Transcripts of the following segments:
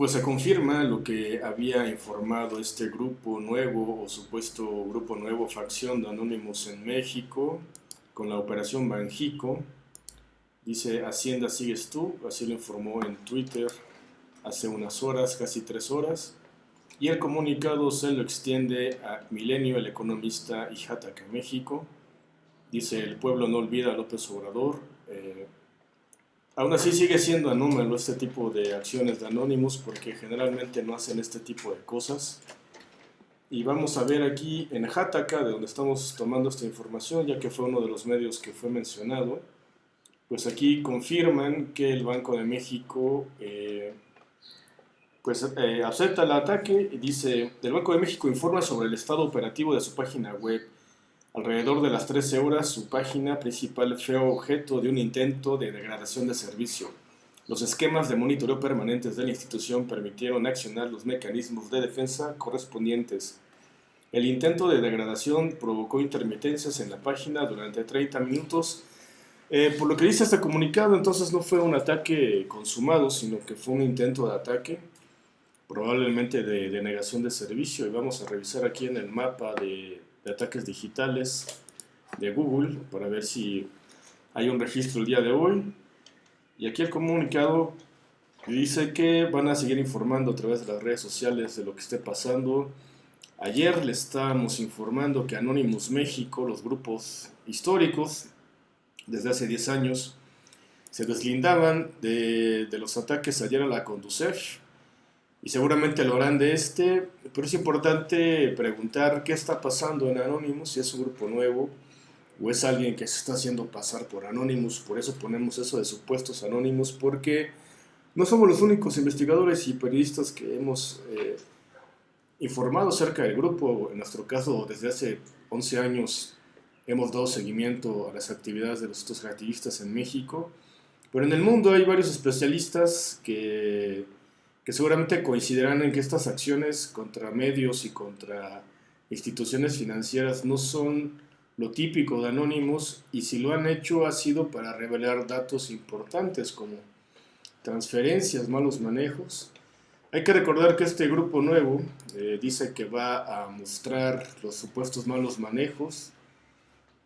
Pues se confirma lo que había informado este grupo nuevo o supuesto grupo nuevo, facción de Anónimos en México, con la operación Banjico. Dice, Hacienda sigues tú, así lo informó en Twitter hace unas horas, casi tres horas. Y el comunicado se lo extiende a Milenio, el economista y Jataca, México. Dice, el pueblo no olvida a López Obrador. Eh, Aún así sigue siendo anómalo este tipo de acciones de anónimos porque generalmente no hacen este tipo de cosas. Y vamos a ver aquí en Hataka, de donde estamos tomando esta información, ya que fue uno de los medios que fue mencionado, pues aquí confirman que el Banco de México eh, pues, eh, acepta el ataque y dice, el Banco de México informa sobre el estado operativo de su página web Alrededor de las 13 horas, su página principal fue objeto de un intento de degradación de servicio. Los esquemas de monitoreo permanentes de la institución permitieron accionar los mecanismos de defensa correspondientes. El intento de degradación provocó intermitencias en la página durante 30 minutos. Eh, por lo que dice este comunicado, entonces no fue un ataque consumado, sino que fue un intento de ataque, probablemente de denegación de servicio. Y vamos a revisar aquí en el mapa de de ataques digitales de Google para ver si hay un registro el día de hoy. Y aquí el comunicado dice que van a seguir informando a través de las redes sociales de lo que esté pasando. Ayer le estábamos informando que Anonymous México, los grupos históricos, desde hace 10 años, se deslindaban de, de los ataques ayer a la Conducef y seguramente lo harán de este, pero es importante preguntar qué está pasando en Anonymous, si es un grupo nuevo o es alguien que se está haciendo pasar por Anonymous, por eso ponemos eso de supuestos Anonymous, porque no somos los únicos investigadores y periodistas que hemos eh, informado acerca del grupo, en nuestro caso desde hace 11 años hemos dado seguimiento a las actividades de los estos activistas en México, pero en el mundo hay varios especialistas que que seguramente coincidirán en que estas acciones contra medios y contra instituciones financieras no son lo típico de Anonymous y si lo han hecho ha sido para revelar datos importantes como transferencias, malos manejos. Hay que recordar que este grupo nuevo eh, dice que va a mostrar los supuestos malos manejos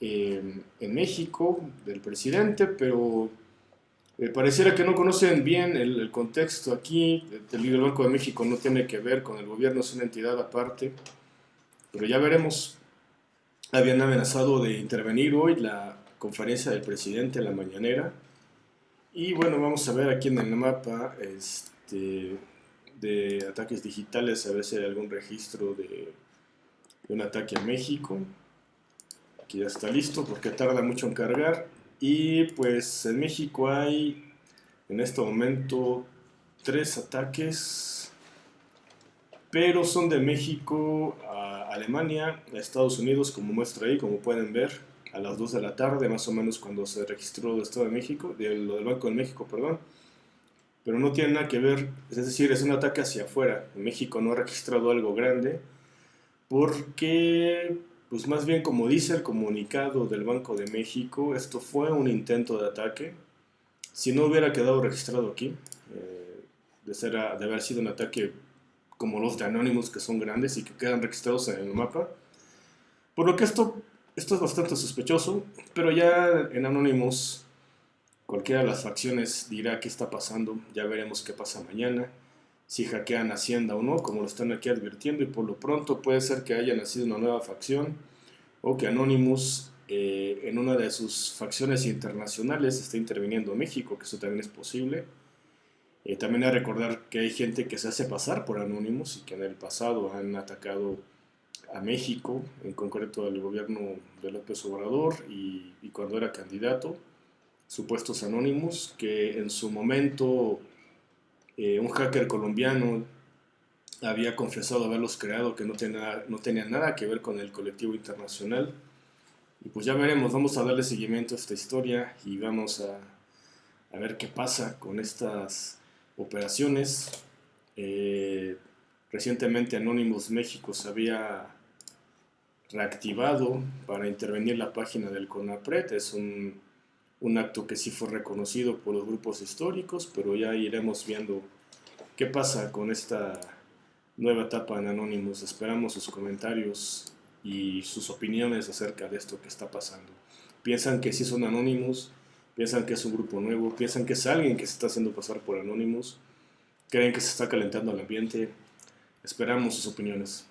eh, en México del presidente, pero eh, pareciera que no conocen bien el, contexto aquí. El Banco de México no tiene que ver con el gobierno, es una entidad aparte. Pero ya veremos. Habían amenazado de intervenir hoy la conferencia del presidente en la mañanera. Y bueno, vamos a ver aquí en el mapa este, de ataques digitales, a ver si hay algún registro de, de un ataque a México. Aquí ya está listo porque tarda mucho en cargar. Y pues en México hay en este momento tres ataques, pero son de México a Alemania, a Estados Unidos, como muestra ahí, como pueden ver, a las 2 de la tarde, más o menos cuando se registró el Estado de México, de, lo del Banco de México, perdón. Pero no tiene nada que ver, es decir, es un ataque hacia afuera. En México no ha registrado algo grande, porque pues más bien como dice el comunicado del Banco de México, esto fue un intento de ataque. Si no hubiera quedado registrado aquí, eh, de, ser de haber sido un ataque como los de Anonymous, que son grandes y que quedan registrados en el mapa. Por lo que esto, esto es bastante sospechoso, pero ya en Anonymous cualquiera de las facciones dirá qué está pasando, ya veremos qué pasa mañana si hackean Hacienda o no, como lo están aquí advirtiendo, y por lo pronto puede ser que haya nacido una nueva facción o que Anonymous eh, en una de sus facciones internacionales esté interviniendo en México, que eso también es posible. Eh, también hay que recordar que hay gente que se hace pasar por Anonymous y que en el pasado han atacado a México, en concreto al gobierno de López Obrador y, y cuando era candidato, supuestos anónimos, que en su momento eh, un hacker colombiano había confesado haberlos creado, que no tenía, no tenía nada que ver con el colectivo internacional. Y pues ya veremos, vamos a darle seguimiento a esta historia y vamos a, ver qué pasa con estas operaciones. Eh, recientemente Anonymous México se había reactivado para intervenir la página del CONAPRED. Es un un acto que sí fue reconocido por los grupos históricos, pero ya iremos viendo ¿Qué pasa con esta nueva etapa en Anonymous? Esperamos sus comentarios y sus opiniones acerca de esto que está pasando. ¿Piensan que sí son Anonymous? ¿Piensan que es un grupo nuevo? ¿Piensan que es alguien que se está haciendo pasar por Anonymous? ¿Creen que se está calentando el ambiente? Esperamos sus opiniones.